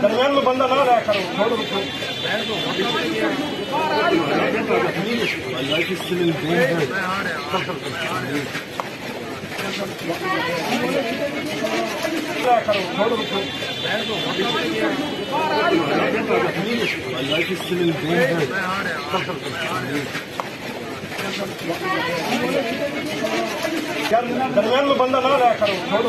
درمیان میں بندہ نہ رہا کرو چھوڑو درمیان میں بندہ نہ رہا کرو چھوڑو